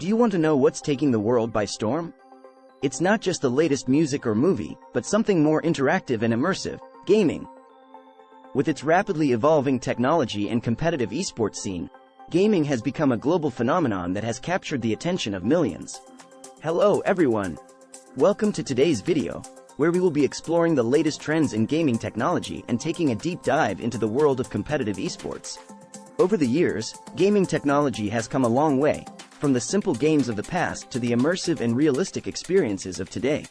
Do you want to know what's taking the world by storm? It's not just the latest music or movie, but something more interactive and immersive, gaming. With its rapidly evolving technology and competitive esports scene, gaming has become a global phenomenon that has captured the attention of millions. Hello everyone! Welcome to today's video, where we will be exploring the latest trends in gaming technology and taking a deep dive into the world of competitive esports. Over the years, gaming technology has come a long way, from the simple games of the past to the immersive and realistic experiences of today.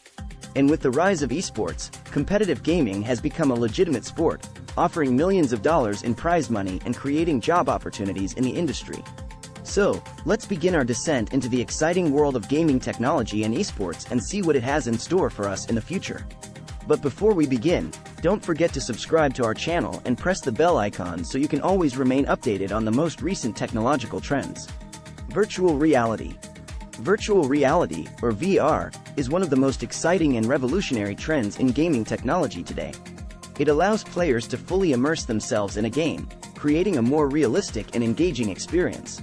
And with the rise of esports, competitive gaming has become a legitimate sport, offering millions of dollars in prize money and creating job opportunities in the industry. So, let's begin our descent into the exciting world of gaming technology and esports and see what it has in store for us in the future. But before we begin, don't forget to subscribe to our channel and press the bell icon so you can always remain updated on the most recent technological trends. Virtual Reality Virtual reality, or VR, is one of the most exciting and revolutionary trends in gaming technology today. It allows players to fully immerse themselves in a game, creating a more realistic and engaging experience.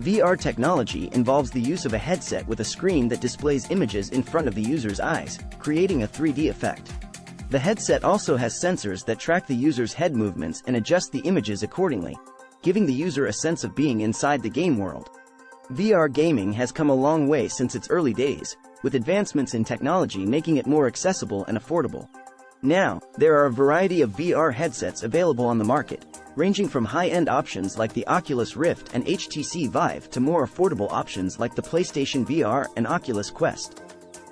VR technology involves the use of a headset with a screen that displays images in front of the user's eyes, creating a 3D effect. The headset also has sensors that track the user's head movements and adjust the images accordingly, giving the user a sense of being inside the game world. VR gaming has come a long way since its early days, with advancements in technology making it more accessible and affordable. Now, there are a variety of VR headsets available on the market, ranging from high-end options like the Oculus Rift and HTC Vive to more affordable options like the PlayStation VR and Oculus Quest.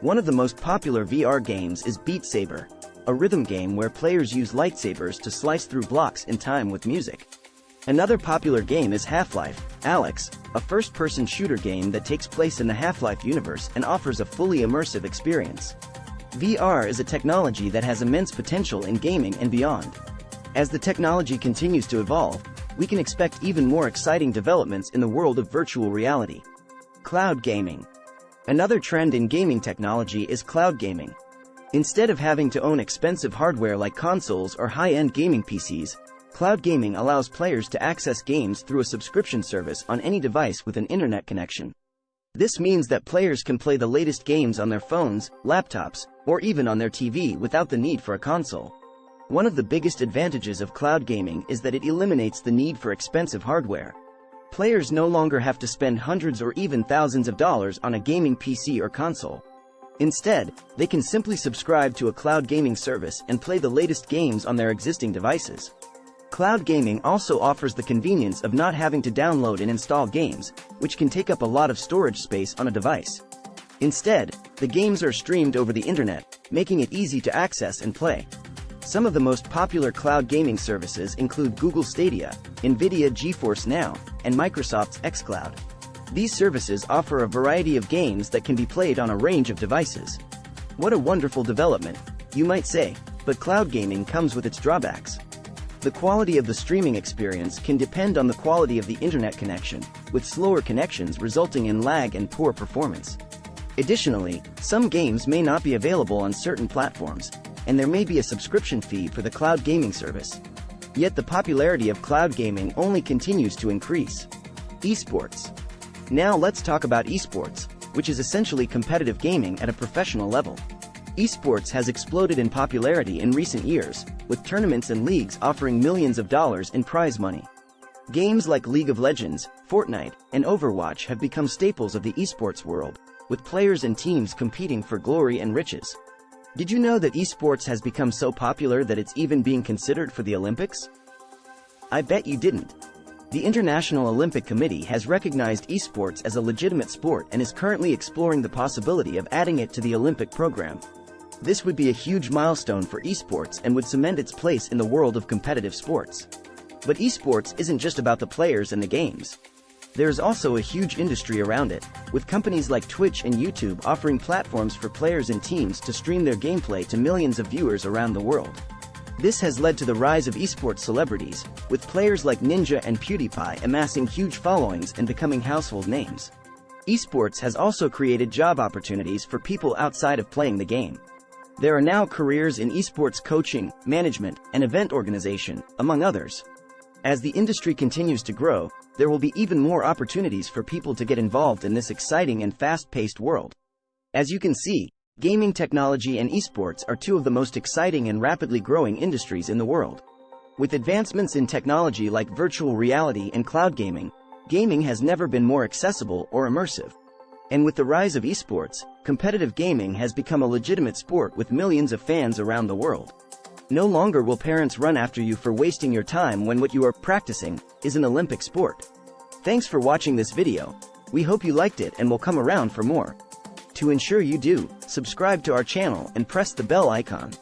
One of the most popular VR games is Beat Saber, a rhythm game where players use lightsabers to slice through blocks in time with music. Another popular game is Half-Life, Alyx, a first-person shooter game that takes place in the Half-Life universe and offers a fully immersive experience. VR is a technology that has immense potential in gaming and beyond. As the technology continues to evolve, we can expect even more exciting developments in the world of virtual reality. Cloud Gaming Another trend in gaming technology is cloud gaming. Instead of having to own expensive hardware like consoles or high-end gaming PCs, Cloud gaming allows players to access games through a subscription service on any device with an internet connection. This means that players can play the latest games on their phones, laptops, or even on their TV without the need for a console. One of the biggest advantages of cloud gaming is that it eliminates the need for expensive hardware. Players no longer have to spend hundreds or even thousands of dollars on a gaming PC or console. Instead, they can simply subscribe to a cloud gaming service and play the latest games on their existing devices. Cloud gaming also offers the convenience of not having to download and install games, which can take up a lot of storage space on a device. Instead, the games are streamed over the internet, making it easy to access and play. Some of the most popular cloud gaming services include Google Stadia, NVIDIA GeForce Now, and Microsoft's xCloud. These services offer a variety of games that can be played on a range of devices. What a wonderful development, you might say, but cloud gaming comes with its drawbacks. The quality of the streaming experience can depend on the quality of the internet connection, with slower connections resulting in lag and poor performance. Additionally, some games may not be available on certain platforms, and there may be a subscription fee for the cloud gaming service. Yet the popularity of cloud gaming only continues to increase. Esports. Now let's talk about esports, which is essentially competitive gaming at a professional level. Esports has exploded in popularity in recent years, with tournaments and leagues offering millions of dollars in prize money. Games like League of Legends, Fortnite, and Overwatch have become staples of the esports world, with players and teams competing for glory and riches. Did you know that esports has become so popular that it's even being considered for the Olympics? I bet you didn't. The International Olympic Committee has recognized esports as a legitimate sport and is currently exploring the possibility of adding it to the Olympic program. This would be a huge milestone for esports and would cement its place in the world of competitive sports. But esports isn't just about the players and the games. There's also a huge industry around it, with companies like Twitch and YouTube offering platforms for players and teams to stream their gameplay to millions of viewers around the world. This has led to the rise of esports celebrities, with players like Ninja and PewDiePie amassing huge followings and becoming household names. Esports has also created job opportunities for people outside of playing the game. There are now careers in esports coaching, management, and event organization, among others. As the industry continues to grow, there will be even more opportunities for people to get involved in this exciting and fast-paced world. As you can see, gaming technology and esports are two of the most exciting and rapidly growing industries in the world. With advancements in technology like virtual reality and cloud gaming, gaming has never been more accessible or immersive. And with the rise of esports, competitive gaming has become a legitimate sport with millions of fans around the world. No longer will parents run after you for wasting your time when what you are practicing is an Olympic sport. Thanks for watching this video. We hope you liked it and will come around for more. To ensure you do, subscribe to our channel and press the bell icon.